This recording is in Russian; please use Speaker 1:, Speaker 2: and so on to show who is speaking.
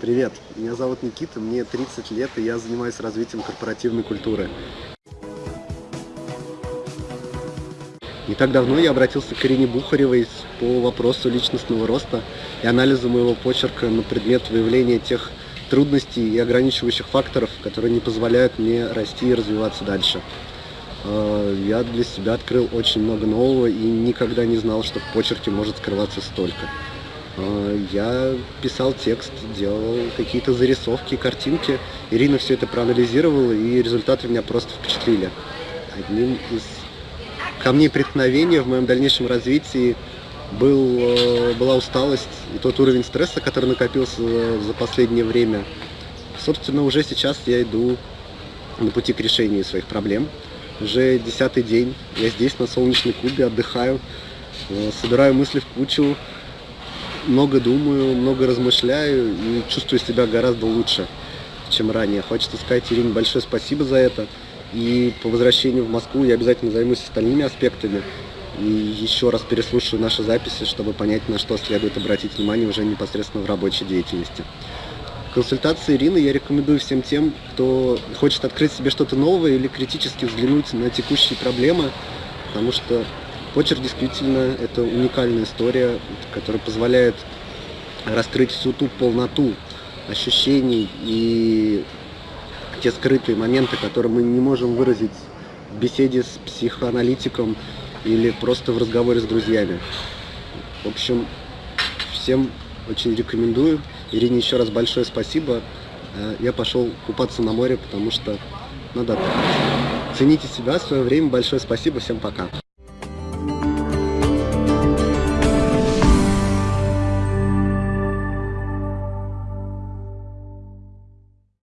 Speaker 1: Привет, меня зовут Никита, мне 30 лет, и я занимаюсь развитием корпоративной культуры. Не так давно я обратился к Ирине Бухаревой по вопросу личностного роста и анализа моего почерка на предмет выявления тех трудностей и ограничивающих факторов, которые не позволяют мне расти и развиваться дальше. Э, я для себя открыл очень много нового и никогда не знал, что в почерке может скрываться столько. Э, я писал текст, делал какие-то зарисовки, картинки. Ирина все это проанализировала, и результаты меня просто впечатлили. Одним из камней преткновения в моем дальнейшем развитии был, э, была усталость и тот уровень стресса, который накопился за последнее время. Собственно, уже сейчас я иду на пути к решению своих проблем. Уже десятый день я здесь, на солнечной Кубе, отдыхаю, э, собираю мысли в кучу, много думаю, много размышляю и чувствую себя гораздо лучше, чем ранее. Хочется сказать Ирине большое спасибо за это. И по возвращению в Москву я обязательно займусь остальными аспектами. И еще раз переслушаю наши записи, чтобы понять, на что следует обратить внимание уже непосредственно в рабочей деятельности. Консультации Ирины я рекомендую всем тем, кто хочет открыть себе что-то новое или критически взглянуть на текущие проблемы, потому что Почерк действительно это уникальная история, которая позволяет раскрыть всю ту полноту ощущений и те скрытые моменты, которые мы не можем выразить в беседе с психоаналитиком или просто в разговоре с друзьями. В общем, всем очень рекомендую. Ирине еще раз большое спасибо. Э, я пошел купаться на море, потому что надо. Цените себя, свое время. Большое спасибо. Всем пока.